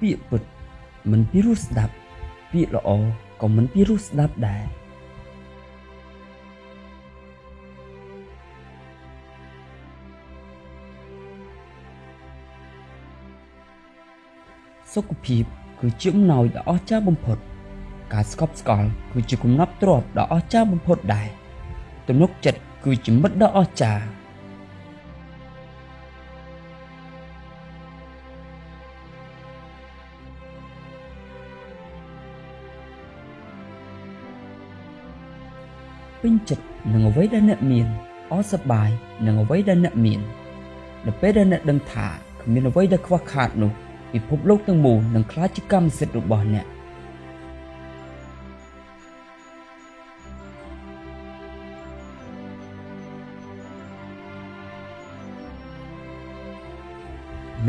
ពាក្យពិតមិនពីរោះស្ដាប់ពាក្យល្អក៏មិនពីរោះស្ដាប់ដែរសុខភាពគឺជាអំណោយដ៏អស្ចារ្យបំផុត ការស្កប់ស្កល់គឺជាគំនប់ទ្រព្យដ៏អស្ចារ្យបំផុតដែរទំនុកចិត្តគឺជាមិត្តដ៏អស្ចារ្យ ពេញចិត្តនឹងអ្វីដែលអ្នកមានអសប្បាយនឹងអ្វីដែលអ្នកមាននៅពេលដែលអ្នកដឹងថាគ្មានអ្វីដែលខ្វះខាតនោះពិភពលោកទាំងមូលនឹងក្លាយជាកម្មសិទ្ធិរបស់អ្នក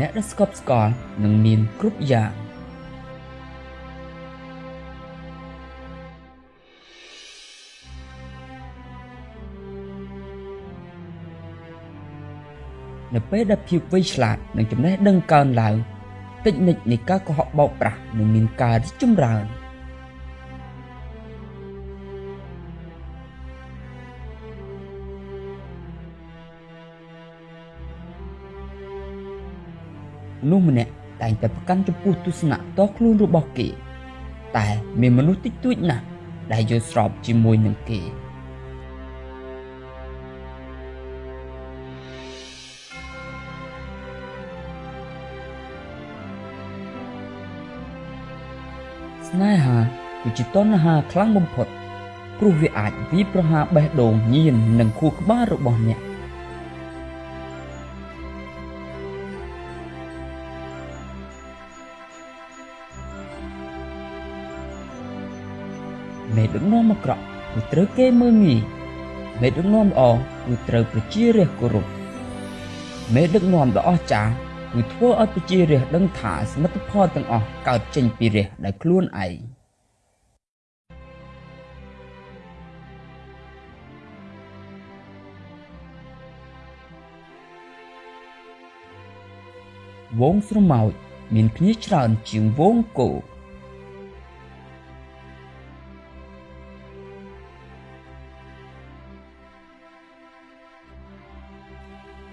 អ្នកដែលស្កប់ស្កល់នឹងមានគ្រប់យ៉ាង នៅពេលដែលភាពវៃឆ្លាតនិងចំណេះដឹងកើនឡើងតិចនិចនៃការកុហកបោកប្រាស់នឹងមានការរីកចម្រើននោះម្នាក់តែងតែប្រកាន់ចំពោះទស្សនៈតខ្លួនរបស់គេ តែមានមនុស្សតិចតួចណាស់ដែលយល់ស្របជាមួយនឹងគេ ស្នេហាគឺជាតណ្ហាខ្លាំងបំផុតព្រោះវាអាចវាយប្រហារបេះដូងញៀននិងខួរក្បាលរបស់អ្នកមេដឹកនាំអាក្រក់គឺត្រូវគេមើលងាយមេដឹកនាំល្អគឺត្រូវប្រជារាស្ត្រគោរពមេដឹកនាំដ៏អស្ចារ្យ គឺធ្វើឲ្យប្រជារាស្ត្រដឹងថាសមិទ្ធផលទាំងអស់កើតចេញពីរាស្ត្រដោយខ្លួនឯងវងស្រមោចមានគ្នាច្រើនជាងវងគោ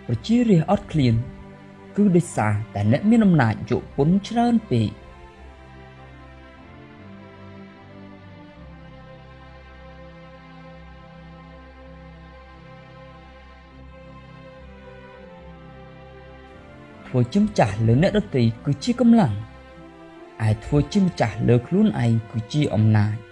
ប្រជារាស្ត្រអត់ឃ្លាន គឺដោយសារតែអ្នកមានអំណាចយកពន្ធច្រើនពេកធ្វើជាម្ចាស់លើអ្នកដទៃគឺជាកម្លាំងឯធ្វើជាម្ចាស់លើខ្លួនឯងគឺជាអំណាច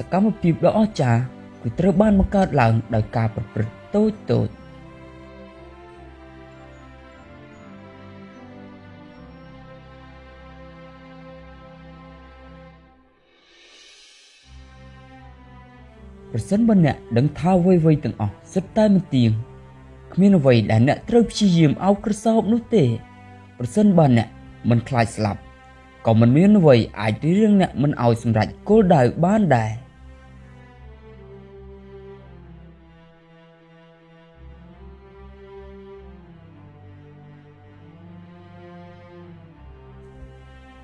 សកម្មភាពដ៏អស្ចារ្យគឺត្រូវបានបង្កើតឡើងដោយការប្រព្រឹត្តតូចតូចប្រសិនបើអ្នកដឹងថាអ្វីៗទាំងអស់សុទ្ធតែមិនទៀងគ្មានអ្វីដែលអ្នកត្រូវព្យាយាមអោបក្រសោបនោះទេ ប្រសិនបើអ្នកមិនខ្លាចស្លាប់ក៏មិនមានអ្វីអាចរៀងអ្នកមិនឲ្យសម្រេចគោលដៅបានដែរ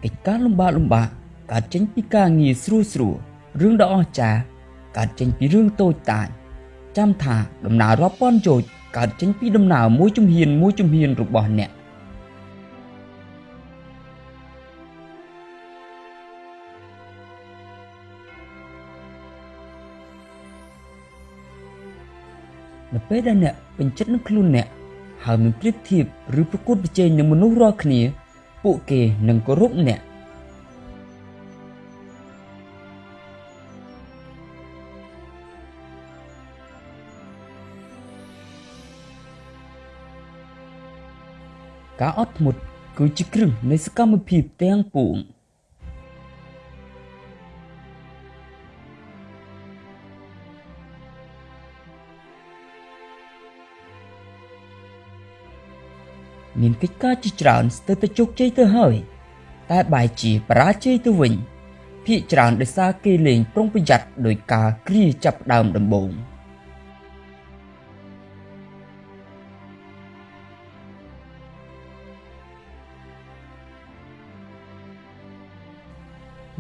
កិច្ចការលំបាកលំបាកកើតចេញពីការងារស្រួលស្រួលរឿងដ៏អស្ចារ្យកើតចេញពីរឿងតូចតាចចាំថាដំណើររាប់ពាន់យោជន៍កើតចេញពីដំណើរមួយជំហានមួយជំហានរបស់អ្នកនៅពេលដែលអ្នកពេញចិត្តនឹងខ្លួនអ្នកហើយមិនប្រៀបធៀបឬប្រកួតប្រជែងនឹងមនុស្សរាល់គ្នា ពួកគេនឹងគោរពអ្នកការអត់ធ្មត់គឺជាគ្រឹះនៃសកម្មភាពទាំងពួង មានកិច្ចការជាច្រើនស្ទើរតែជោគជ័យទៅហើយតែបែរជាបរាជ័យទៅវិញភាកច្រើនដោយសារគេលេងប្រុងប្រយ័ត្នដោយការគ្រាចាប់ដើមដំបូង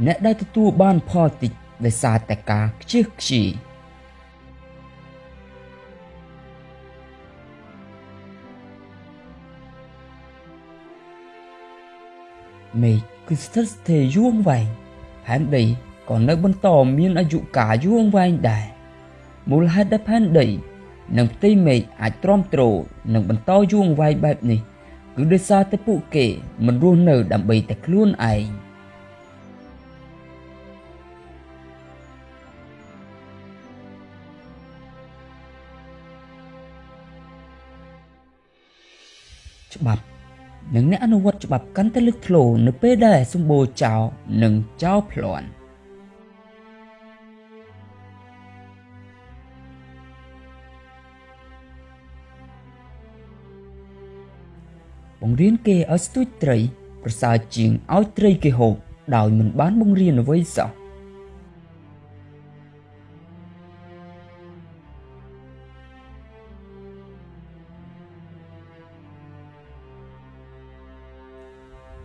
អ្នកដែលទទួលបានផលតិចដោយសារតែការខ្ជិះខ្ជាយ មេឃគឺស្ថិតស្ថេរយូរអង្វែងផែនដីក៏នៅបន្តមានអាយុកាលយូរអង្វែងដែរមូលហេតុដែលផែនដី និងផ្ទៃមេឃអាចទ្រាំទ្រនិងបន្តយូរអង្វែងបែបនេះ គឺដោយសារតែពួកគេមិនរស់នៅដើម្បីតែខ្លួនឯងច្បាប់ និងអ្នកអនុវត្តច្បាប់កាន់តែលេចធ្លោនៅពេលដែលសម្បូរចោលនិងចោលផ្លាន់បង្រៀនគេឲ្យស្ទួចត្រីប្រសើរជាងឲ្យត្រីគេហូបដោយមិនបានបង្រៀនអ្វីសោះ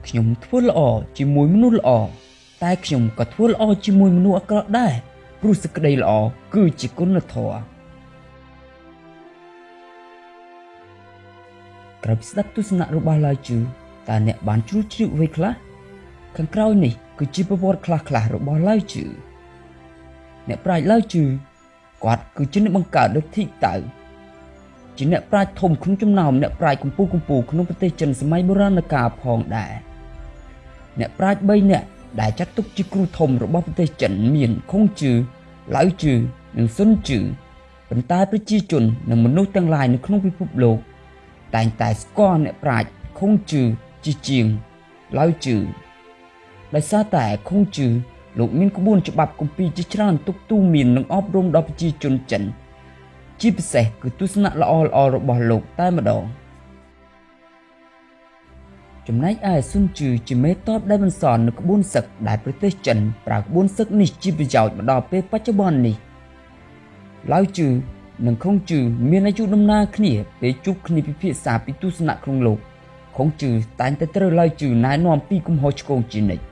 ខ្ញុំធ្វើល្អជាមួយមនុស្សល្អតែខ្ញុំក៏ធ្វើល្អជាមួយមនុស្សអាក្រក់ដែរព្រោះសេចក្តីល្អគឺជាគុណធម៌ក្រោយពីស្ដាប់ទស្សនៈរបស់ឡាយជឺតើអ្នកបានជ្រួលជ្រាបអ្វីខ្លះខាងក្រោយនេះគឺជាប្រវត្តិខ្លះៗរបស់ឡាយជឺអ្នកប្រាជ្ញឡាយជឺគាត់គឺជាអ្នកបង្កើតដូចធីតៅជាអ្នកប្រាជ្ញធំក្នុងចំណោមអ្នកប្រាជ្ញកម្ពុជាកម្ពុជាក្នុងប្រទេសចិនសម័យបុរាណកាលផងដែរ អ្នកប្រាជ្ញ3នាក់ដែលចាត់ទុកជាគ្រូធំរបស់ប្រទេសចិនមានខុងជឺឡៅជឺនិងស៊ុនជឺប៉ុន្តែប្រជាជននិងមនុស្សទាំងឡាយនៅក្នុងពិភពលោក តែងតែស្គាល់អ្នកប្រាជ្ញខុងជឺជាជាងឡៅជឺដោយសារតែខុងជឺលោកមានក្បួនច្បាប់គម្ពីរជាច្រើនទុកទូមាននិងអប់រំដល់ប្រជាជនចិន ជាពិសេសគឺទស្សនៈល្អៗរបស់លោកតែម្ដង។ ចំណែកឯស៊ុនជឺជាមេតបដែលបន្សល់នៅក្បួនសឹកដែលប្រទេសចិនប្រើក្បួនសឹកនេះជាប្រយោជន៍មកដល់ពេលបច្ចុប្បន្ននេះឡាវជឺនិងខុងជឺមានអាយុដំណើរគ្នាពេលជួបគ្នាពិភាក្សាពីទស្សនៈក្នុងលោកខុងជឺតែងតែត្រូវឡាវជឺណែនាំពីកំហុសឆ្គងជានិច្ច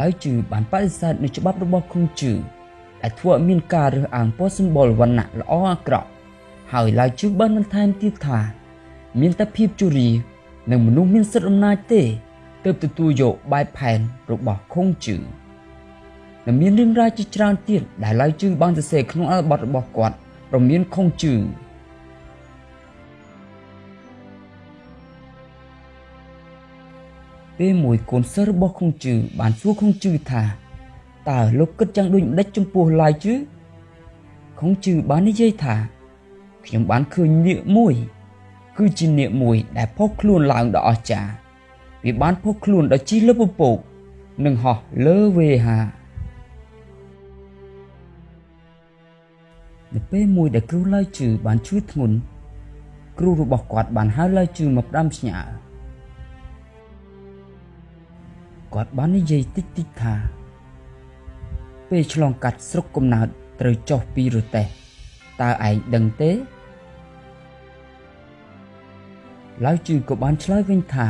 ឡាវជឺបានបដិសេធនៅច្បាប់របស់ខុងជឺដែលធ្វើឲ្យមានការរើសអើងពណ៌សម្បុរវណ្ណៈល្អអាក្រក់ហើយឡាវជឺបានបន្ថែមទៀតថា មានតែភាពជរានិងមនុស្សមានសិទ្ធិអំណាចទេទើបទទួលយកបែបផែនរបស់ខុងជឺនិងមានរឿងរ៉ាវជាច្រើនទៀតដែលឡៅជឺបានសរសេរក្នុងអត្ថបទរបស់គាត់ព្រមមានខុងជឺពេលមួយកូនសិស្សរបស់ខុងជឺបានសួរខុងជឺថាតើលោកគិតយ៉ាងដូចម្ដេចចំពោះឡាយជឺខុងជឺបាននិយាយថាខ្ញុំបានឃើញនាគមួយ គឺជានាគមួយដែលផុសខ្លួនឡើងដ៏អស្ចារ្យវាបានផុសខ្លួនដ៏ជិះលើពពក និងហោះលើវេហានៅពេលមួយដែលគ្រូឡើយជឺបានជួយធ្ងន់គ្រូរបស់គាត់បានហៅឡើយជឺមកផ្ដាំផ្ញើគាត់បាននិយាយតិចតិចថា ពេលឆ្លងកាត់ស្រុកកំណើតត្រូវចុះពីរទេះតើឯងដឹងទេ ឡាវជឺក៏បានឆ្លើយវិញថា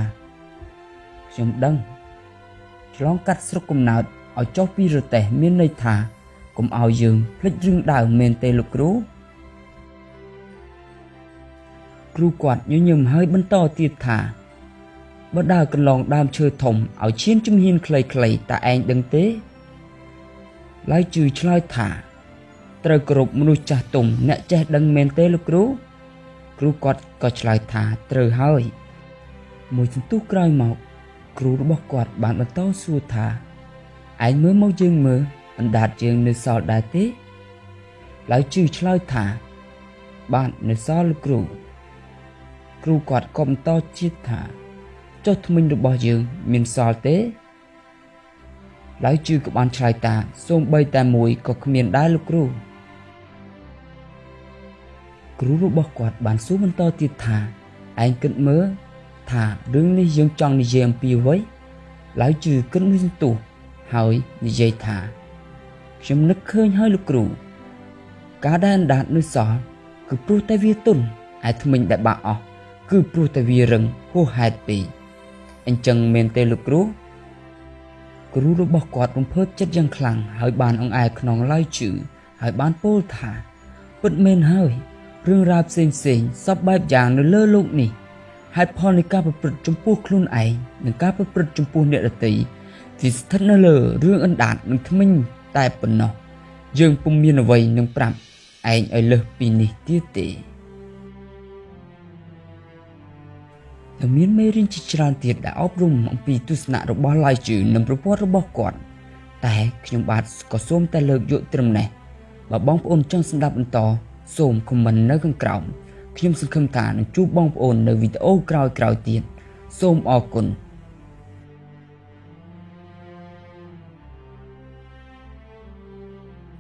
ខ្ញុំដឹងឆ្លងកាត់ស្រុកកំណើតឲ្យចុះពីរទេះមានន័យថាកុំឲ្យយើងភ្លេចរឿងដើមមែនទេលោកគ្រូគ្រូគាត់ញញឹមហើយបន្តទៀតថាបើដើរកន្លងដើមឈើធំឲ្យឈានជំហានខ្លីៗតើឯងដឹងទេឡើយជឺឆ្លើយថាត្រូវគោរពមនុស្សចាស់ទុំអ្នកចេះដឹងមែនទេលោកគ្រូ គ្រូគាត់ក៏ឆ្លើយថាត្រូវហើយ មួយសន្ទុះក្រោយមក គ្រូរបស់គាត់បានបន្តសួរថាឯងមើលមកយើងមើលអណ្ដាតយើងនៅសល់ដែរទេឡើយជឿឆ្លើយថា បាទនៅសល់លោកគ្រូគ្រូគាត់ក៏បន្តជាតិថាចុះថ្មិញរបស់យើងមានសល់ទេឡើយជឿក៏បានឆ្លើយថាសូម្បីតែមួយក៏គ្មានដែរលោកគ្រូ គ្រូរបស់គាត់បានសួរបន្តទៀតថាឯងគិតមើលថារឿងនេះយើងចង់និយាយអំពីអ្វីឡើយជឿគិតមួយសន្ទុះហើយនិយាយថាខ្ញុំនឹកឃើញហើយលោកគ្រូការដែលអណ្ដាតនៅសល់គឺព្រោះតែវាទុនឯថ្មិញដែលបាក់អស់គឺព្រោះតែវារឹងហួសហេតុពេកអញ្ចឹងមែនទេលោកគ្រូគ្រូរបស់គាត់រំភើបចិត្តយ៉ាងខ្លាំងហើយបានអង្អែលក្នុងឡើយជឺហើយបានពោលថាពិតមែនហើយ រឿងរ៉ាវផ្សេងផ្សេងសពបែបយ៉ាងនៅលើលោកនេះហេតុផលនៃការប្រព្រឹត្តចំពោះខ្លួនឯងនិងការប្រព្រឹត្តចំពោះអ្នកដទៃវាស្ថិតនៅលើរឿងអណ្ដាតនិងថ្មិញតែប៉ុណ្ណោះយើងពុំមានអ្វីនឹងប្រាប់ឯងឲ្យលើសពីនេះទៀតទេនិងមានមេរៀនជាច្រើនទៀតដែលអប់រំអំពីទស្សនៈរបស់ឡាយជឺនិងប្រវត្តិរបស់គាត់ តែខ្ញុំបាទក៏សូមតែលើកយកត្រឹមនេះបើបងប្អូនចង់ស្ដាប់បន្ត សូមខមមិននៅខាងក្រោមខ្ញុំសង្ឃឹមថានឹងជួបបងប្អូននៅវីដេអូក្រោយៗទៀតសូមអរគុណ